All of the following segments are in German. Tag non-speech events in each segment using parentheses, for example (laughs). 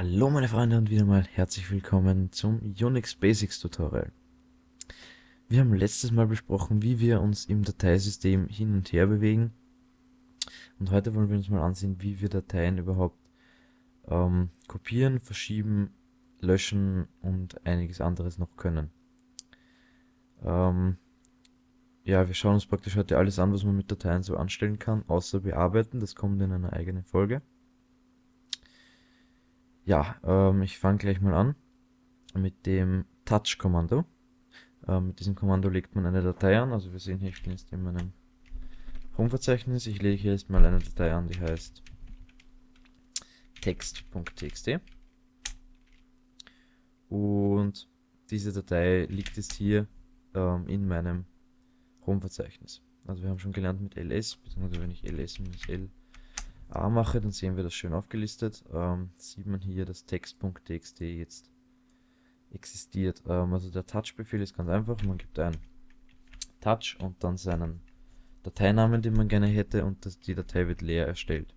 Hallo meine Freunde und wieder mal herzlich willkommen zum Unix Basics Tutorial. Wir haben letztes Mal besprochen, wie wir uns im Dateisystem hin und her bewegen und heute wollen wir uns mal ansehen, wie wir Dateien überhaupt ähm, kopieren, verschieben, löschen und einiges anderes noch können. Ähm, ja, wir schauen uns praktisch heute alles an, was man mit Dateien so anstellen kann, außer bearbeiten, das kommt in einer eigenen Folge. Ja, ähm, ich fange gleich mal an mit dem Touch-Kommando. Ähm, mit diesem Kommando legt man eine Datei an. Also wir sehen hier, ich bin jetzt in meinem Home-Verzeichnis. Ich lege hier jetzt mal eine Datei an, die heißt text.txt. Und diese Datei liegt jetzt hier ähm, in meinem Home-Verzeichnis. Also wir haben schon gelernt mit ls, beziehungsweise wenn ich ls-l A mache, dann sehen wir das schön aufgelistet. Ähm, sieht man hier, dass text.txt jetzt existiert. Ähm, also der Touch-Befehl ist ganz einfach. Man gibt ein Touch und dann seinen Dateinamen, den man gerne hätte und das, die Datei wird leer erstellt.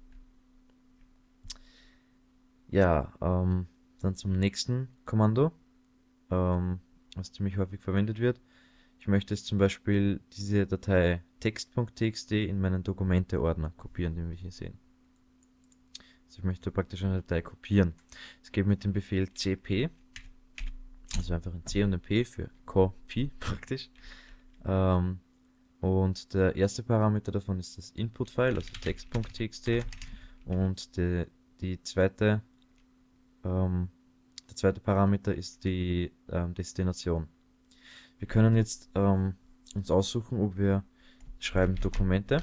Ja, ähm, dann zum nächsten Kommando, ähm, was ziemlich häufig verwendet wird. Ich möchte jetzt zum Beispiel diese Datei text.txt in meinen Dokumente-Ordner kopieren, den wir hier sehen. Also ich möchte praktisch eine Datei kopieren. Es geht mit dem Befehl cp, also einfach ein C und ein P für copy (laughs) praktisch. Ähm, und der erste Parameter davon ist das Input-File, also text.txt und die, die zweite, ähm, der zweite Parameter ist die ähm, Destination. Wir können jetzt ähm, uns aussuchen, ob wir schreiben Dokumente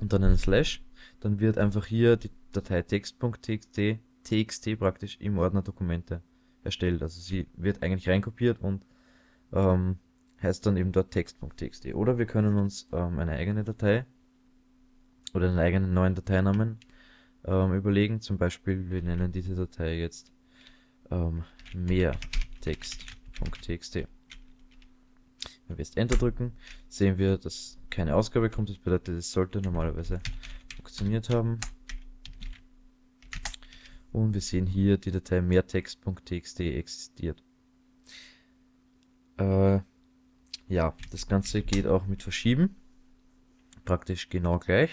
und dann einen Slash, dann wird einfach hier die Datei text.txt txt praktisch im Ordner Dokumente erstellt. Also sie wird eigentlich reinkopiert und ähm, heißt dann eben dort text.txt. Oder wir können uns ähm, eine eigene Datei oder einen eigenen neuen Dateinamen ähm, überlegen. Zum Beispiel, wir nennen diese Datei jetzt ähm, mehr text.txt. Wenn wir jetzt Enter drücken, sehen wir, dass keine Ausgabe kommt. Das bedeutet, es sollte normalerweise funktioniert haben. Und wir sehen hier, die Datei mehrtext.txt existiert. Äh, ja, das Ganze geht auch mit Verschieben. Praktisch genau gleich.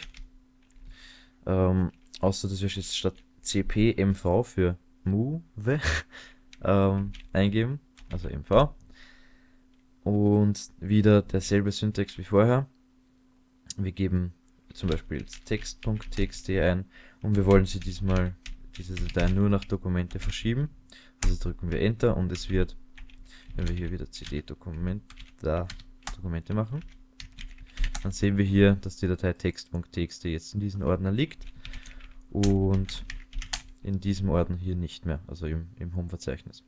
Ähm, außer dass wir jetzt statt cpmv für move (laughs) ähm, eingeben, also mv. Und wieder derselbe Syntax wie vorher. Wir geben zum Beispiel text.txt ein und wir wollen sie diesmal diese Datei nur nach Dokumente verschieben. Also drücken wir Enter und es wird, wenn wir hier wieder cd Dokument, da Dokumente machen, dann sehen wir hier, dass die Datei text.txt jetzt in diesem Ordner liegt und in diesem Ordner hier nicht mehr, also im, im Home-Verzeichnis.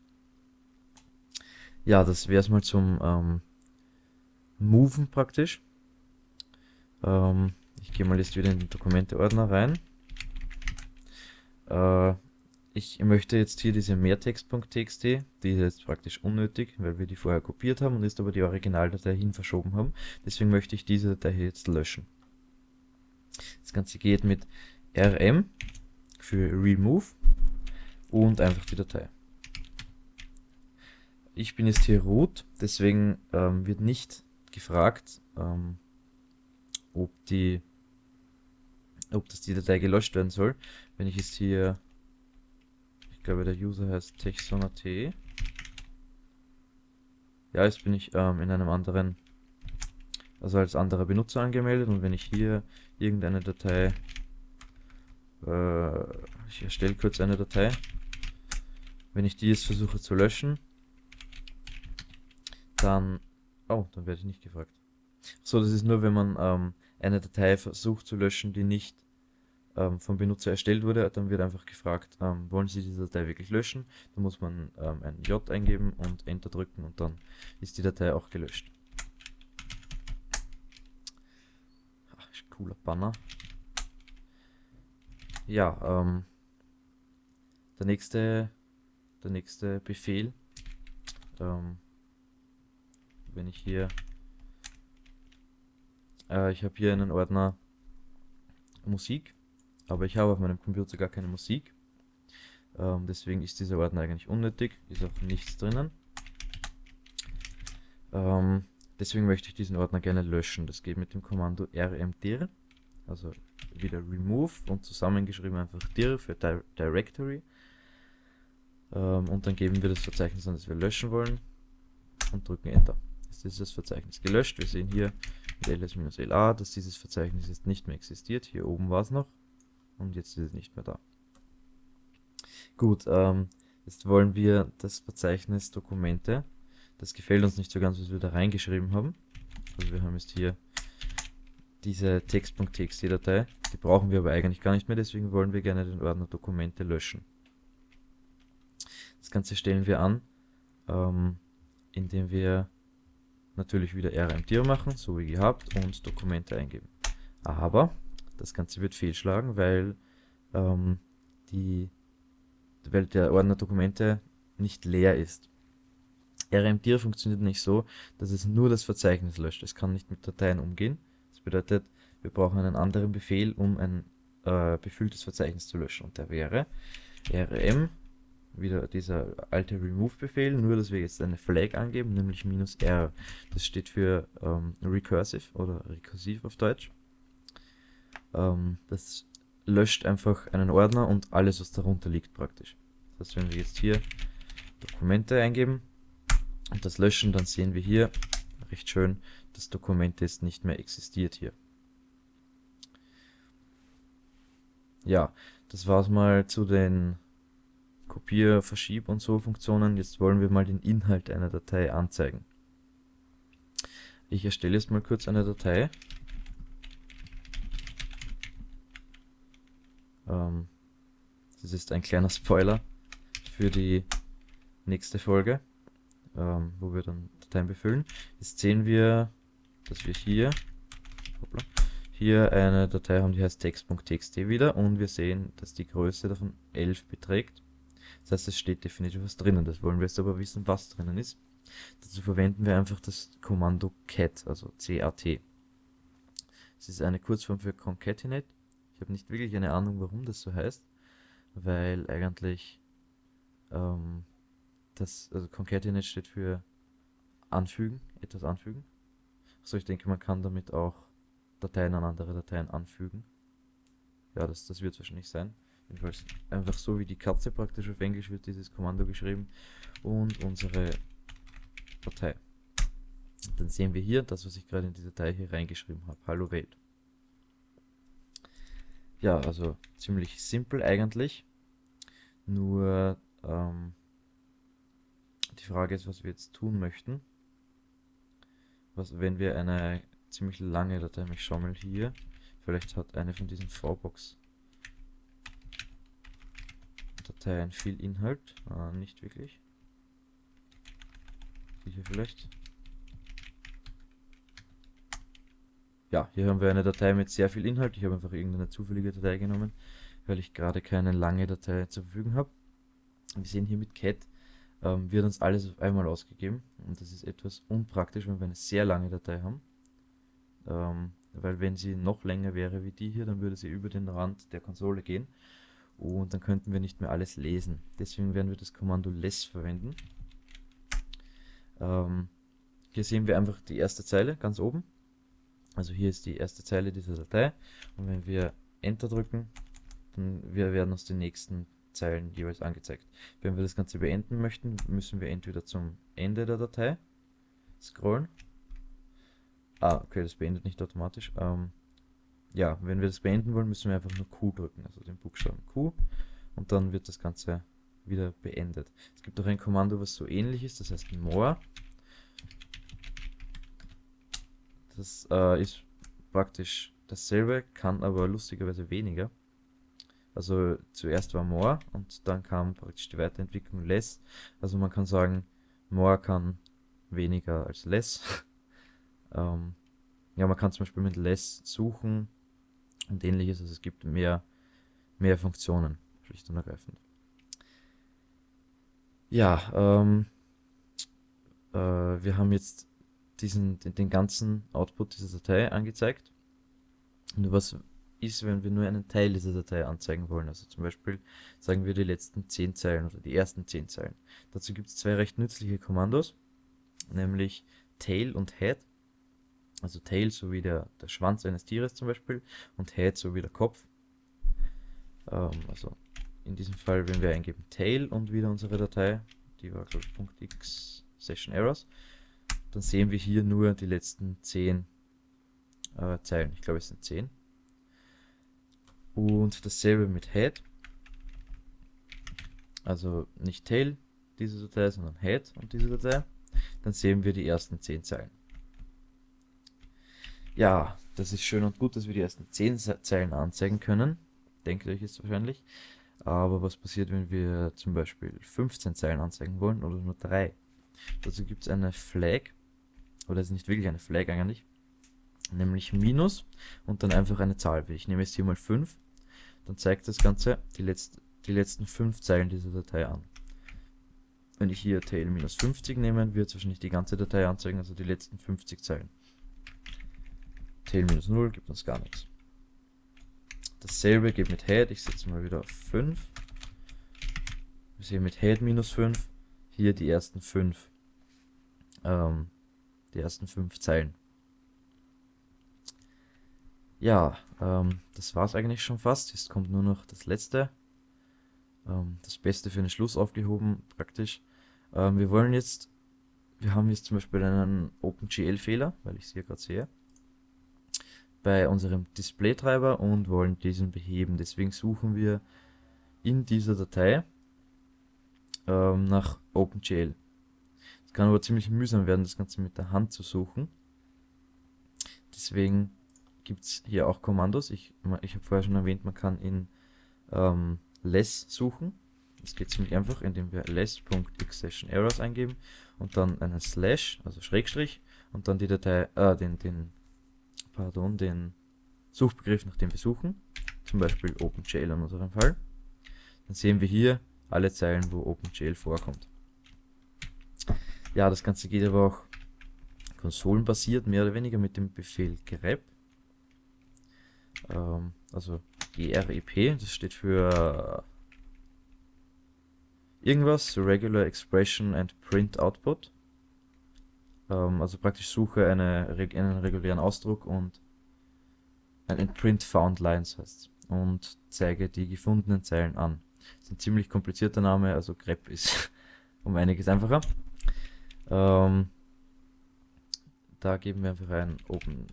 Ja, das wäre es mal zum ähm, Moven praktisch. Ähm, ich gehe mal jetzt wieder in den Dokumente-Ordner rein äh, ich möchte jetzt hier diese mehrtext.txt, die ist jetzt praktisch unnötig, weil wir die vorher kopiert haben und ist aber die Originaldatei hin verschoben haben. Deswegen möchte ich diese Datei hier jetzt löschen. Das Ganze geht mit rm für remove und einfach die Datei. Ich bin jetzt hier root, deswegen ähm, wird nicht gefragt, ähm, ob die ob das die Datei gelöscht werden soll. Wenn ich jetzt hier, ich glaube der User heißt textsonar.t. Ja, jetzt bin ich ähm, in einem anderen, also als anderer Benutzer angemeldet und wenn ich hier irgendeine Datei, äh, ich erstelle kurz eine Datei, wenn ich die jetzt versuche zu löschen, dann, oh, dann werde ich nicht gefragt. So, das ist nur, wenn man ähm, eine Datei versucht zu löschen, die nicht ähm, vom Benutzer erstellt wurde, dann wird einfach gefragt, ähm, wollen Sie diese Datei wirklich löschen? Dann muss man ähm, ein J eingeben und Enter drücken und dann ist die Datei auch gelöscht. Ach, cooler Banner. Ja, ähm, der nächste, der nächste Befehl, ähm, wenn ich hier äh, ich habe hier einen Ordner Musik, aber ich habe auf meinem Computer gar keine Musik. Ähm, deswegen ist dieser Ordner eigentlich unnötig, ist auch nichts drinnen. Ähm, deswegen möchte ich diesen Ordner gerne löschen. Das geht mit dem Kommando rmdir, also wieder remove und zusammengeschrieben einfach dir für Di Directory. Ähm, und dann geben wir das Verzeichnis an, das wir löschen wollen und drücken Enter. Jetzt ist das Verzeichnis gelöscht. Wir sehen hier mit ls-la, dass dieses Verzeichnis jetzt nicht mehr existiert. Hier oben war es noch und jetzt ist es nicht mehr da. Gut, ähm, jetzt wollen wir das Verzeichnis Dokumente. Das gefällt uns nicht so ganz, was wir da reingeschrieben haben. Also wir haben jetzt hier diese text.txt-Datei. Die brauchen wir aber eigentlich gar nicht mehr, deswegen wollen wir gerne den Ordner Dokumente löschen. Das Ganze stellen wir an, ähm, indem wir natürlich wieder rmdir machen, so wie gehabt, und Dokumente eingeben. Aber das Ganze wird fehlschlagen, weil, ähm, die, weil der Ordner Dokumente nicht leer ist. rmdir funktioniert nicht so, dass es nur das Verzeichnis löscht. Es kann nicht mit Dateien umgehen. Das bedeutet, wir brauchen einen anderen Befehl, um ein äh, befülltes Verzeichnis zu löschen. Und der wäre rm wieder dieser alte Remove-Befehl, nur dass wir jetzt eine Flag angeben, nämlich "-r". Das steht für ähm, Recursive oder rekursiv auf Deutsch. Ähm, das löscht einfach einen Ordner und alles, was darunter liegt praktisch. Das heißt, wenn wir jetzt hier Dokumente eingeben und das löschen, dann sehen wir hier recht schön, das Dokument jetzt nicht mehr existiert hier. Ja, das war's mal zu den Kopier, Verschieb und so Funktionen. Jetzt wollen wir mal den Inhalt einer Datei anzeigen. Ich erstelle jetzt mal kurz eine Datei. Ähm, das ist ein kleiner Spoiler für die nächste Folge, ähm, wo wir dann Dateien befüllen. Jetzt sehen wir, dass wir hier, hoppla, hier eine Datei haben, die heißt text.txt wieder und wir sehen, dass die Größe davon 11 beträgt. Das heißt, es steht definitiv was drinnen. Das wollen wir jetzt aber wissen, was drinnen ist. Dazu verwenden wir einfach das Kommando cat, also cat. Es ist eine Kurzform für concatenate. Ich habe nicht wirklich eine Ahnung, warum das so heißt, weil eigentlich ähm, das, also concatenate steht für anfügen, etwas anfügen. So, ich denke, man kann damit auch Dateien an andere Dateien anfügen. Ja, das, das wird wahrscheinlich sein. Jedenfalls einfach so wie die Katze praktisch auf Englisch wird dieses Kommando geschrieben und unsere Datei. dann sehen wir hier das, was ich gerade in die Datei hier reingeschrieben habe. Hallo Welt. Ja, also ziemlich simpel eigentlich. Nur ähm, die Frage ist, was wir jetzt tun möchten. Was, wenn wir eine ziemlich lange Datei, ich schau mal hier, vielleicht hat eine von diesen VBox Dateien viel Inhalt. Ah, nicht wirklich. Die hier vielleicht. Ja, hier haben wir eine Datei mit sehr viel Inhalt. Ich habe einfach irgendeine zufällige Datei genommen, weil ich gerade keine lange Datei zur Verfügung habe. Wir sehen hier mit cat ähm, wird uns alles auf einmal ausgegeben. Und das ist etwas unpraktisch, wenn wir eine sehr lange Datei haben. Ähm, weil wenn sie noch länger wäre wie die hier, dann würde sie über den Rand der Konsole gehen und dann könnten wir nicht mehr alles lesen. Deswegen werden wir das Kommando less verwenden. Ähm, hier sehen wir einfach die erste Zeile ganz oben. Also hier ist die erste Zeile dieser Datei und wenn wir Enter drücken, dann wir werden uns die nächsten Zeilen jeweils angezeigt. Wenn wir das Ganze beenden möchten, müssen wir entweder zum Ende der Datei scrollen. Ah, okay, das beendet nicht automatisch. Ähm, ja, wenn wir das beenden wollen, müssen wir einfach nur Q drücken, also den Buchstaben Q und dann wird das Ganze wieder beendet. Es gibt auch ein Kommando, was so ähnlich ist, das heißt more. Das äh, ist praktisch dasselbe, kann aber lustigerweise weniger. Also zuerst war more und dann kam praktisch die Weiterentwicklung less. Also man kann sagen, more kann weniger als less. (laughs) ähm, ja, man kann zum Beispiel mit less suchen, und ähnliches. Also es gibt mehr, mehr Funktionen, schlicht und ergreifend. Ja, ähm, äh, wir haben jetzt diesen, den, den ganzen Output dieser Datei angezeigt. Nur was ist, wenn wir nur einen Teil dieser Datei anzeigen wollen. Also zum Beispiel sagen wir die letzten 10 Zeilen oder die ersten 10 Zeilen. Dazu gibt es zwei recht nützliche Kommandos, nämlich Tail und Head. Also Tail so wie der, der Schwanz eines Tieres zum Beispiel und Head so wie der Kopf. Ähm, also in diesem Fall, wenn wir eingeben Tail und wieder unsere Datei, die war glaube ich .x Session Errors, dann sehen wir hier nur die letzten 10 äh, Zeilen. Ich glaube es sind 10. Und dasselbe mit Head. Also nicht Tail, diese Datei, sondern Head und diese Datei. Dann sehen wir die ersten 10 Zeilen. Ja, das ist schön und gut, dass wir die ersten 10 Zeilen anzeigen können. Denkt euch jetzt wahrscheinlich. Aber was passiert, wenn wir zum Beispiel 15 Zeilen anzeigen wollen oder nur 3? Dazu gibt es eine Flag, oder es ist nicht wirklich eine Flag eigentlich, nämlich Minus und dann einfach eine Zahl. Ich nehme jetzt hier mal 5, dann zeigt das Ganze die, letzt, die letzten 5 Zeilen dieser Datei an. Wenn ich hier tail minus 50 nehme, wird es wahrscheinlich die ganze Datei anzeigen, also die letzten 50 Zeilen. Tail minus 0 gibt uns gar nichts. Dasselbe geht mit Head, ich setze mal wieder auf 5. Wir sehen mit Head minus 5 hier die ersten 5 ähm, die ersten 5 Zeilen. Ja, ähm, das war es eigentlich schon fast. Jetzt kommt nur noch das letzte. Ähm, das Beste für den Schluss aufgehoben, praktisch. Ähm, wir wollen jetzt, wir haben jetzt zum Beispiel einen OpenGL-Fehler, weil ich es hier gerade sehe, bei unserem Display-Treiber und wollen diesen beheben. Deswegen suchen wir in dieser Datei ähm, nach OpenGL. Es kann aber ziemlich mühsam werden, das Ganze mit der Hand zu suchen. Deswegen gibt es hier auch Kommandos. Ich, ich habe vorher schon erwähnt, man kann in ähm, less suchen. Das geht ziemlich einfach, indem wir less.xSessionErrors eingeben und dann einen Slash, also Schrägstrich, und dann die Datei, äh, den, den, pardon, den Suchbegriff, nach dem wir suchen. Zum Beispiel OpenGL in unserem Fall. Dann sehen wir hier alle Zeilen, wo OpenGL vorkommt. Ja, das Ganze geht aber auch konsolenbasiert, mehr oder weniger mit dem Befehl grep ähm, also grep, das steht für irgendwas, Regular Expression and Print Output. Ähm, also praktisch suche eine, einen regulären Ausdruck und ein Print Found Lines heißt und zeige die gefundenen Zeilen an. Das ist ein ziemlich komplizierter Name, also grep ist (laughs) um einiges einfacher. Ähm, da geben wir einfach ein Open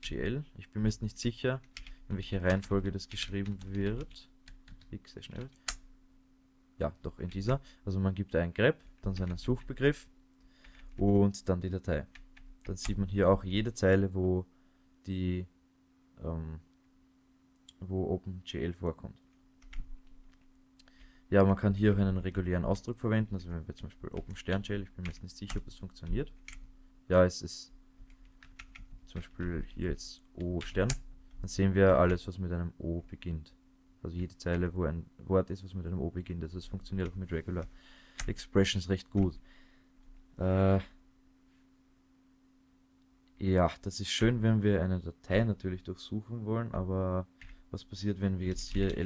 GL. Ich bin mir jetzt nicht sicher, in welcher Reihenfolge das geschrieben wird. X sehr schnell. Ja, doch in dieser. Also man gibt ein grep, dann seinen Suchbegriff und dann die Datei. Dann sieht man hier auch jede Zeile, wo die ähm, wo OpenGL vorkommt. Ja, man kann hier auch einen regulären Ausdruck verwenden, also wenn wir zum Beispiel OpenSternGL, ich bin mir jetzt nicht sicher, ob das funktioniert. Ja, es ist zum Beispiel hier jetzt O Stern, dann sehen wir alles, was mit einem O beginnt. Also jede Zeile, wo ein Wort ist, was mit einem O beginnt. Also es funktioniert auch mit Regular Expressions recht gut. Äh, ja, das ist schön, wenn wir eine Datei natürlich durchsuchen wollen, aber was passiert, wenn wir jetzt hier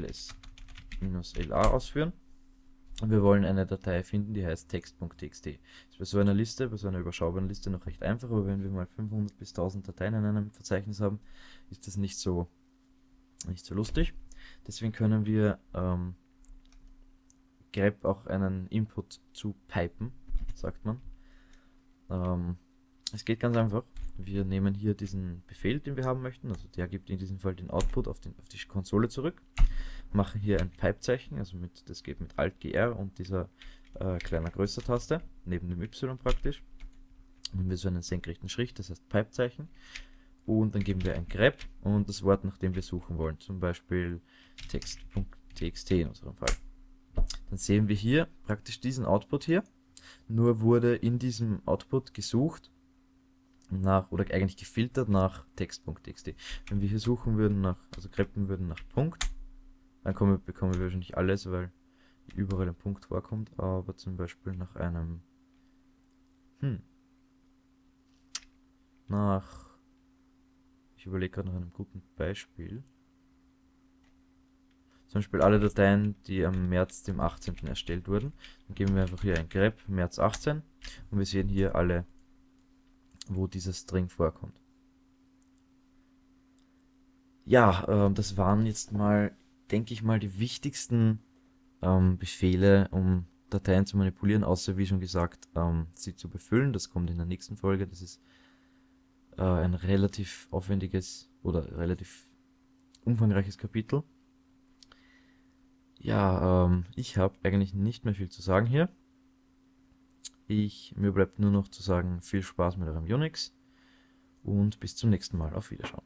ls-la ausführen? Und wir wollen eine Datei finden, die heißt text.txt. Ist bei so einer Liste, bei so einer überschaubaren Liste noch recht einfach, aber wenn wir mal 500 bis 1000 Dateien in einem Verzeichnis haben, ist das nicht so, nicht so lustig. Deswegen können wir ähm, grep auch einen Input zu pipen, sagt man. Ähm, es geht ganz einfach. Wir nehmen hier diesen Befehl, den wir haben möchten, also der gibt in diesem Fall den Output auf, den, auf die Konsole zurück machen hier ein Pipe-Zeichen, also mit, das geht mit Alt-GR und dieser äh, kleiner größer Taste, neben dem Y praktisch. Haben wir so einen senkrechten Schritt, das heißt Pipe-Zeichen. Und dann geben wir ein grep und das Wort, nach dem wir suchen wollen, zum Beispiel text.txt in unserem Fall. Dann sehen wir hier praktisch diesen Output hier, nur wurde in diesem Output gesucht nach, oder eigentlich gefiltert nach text.txt. Wenn wir hier suchen würden nach, also greppen würden nach Punkt, dann kommen, bekommen wir wahrscheinlich alles, weil überall ein Punkt vorkommt, aber zum Beispiel nach einem hm, nach ich überlege gerade nach einem guten Beispiel. zum Beispiel alle Dateien, die am März dem 18. erstellt wurden. Dann geben wir einfach hier ein grep März 18 und wir sehen hier alle, wo dieser String vorkommt. Ja, äh, das waren jetzt mal, denke ich mal, die wichtigsten ähm, Befehle, um Dateien zu manipulieren, außer wie schon gesagt, ähm, sie zu befüllen. Das kommt in der nächsten Folge. Das ist äh, ein relativ aufwendiges oder relativ umfangreiches Kapitel. Ja, ähm, ich habe eigentlich nicht mehr viel zu sagen hier. Ich, mir bleibt nur noch zu sagen, viel Spaß mit eurem Unix und bis zum nächsten Mal. Auf Wiederschauen.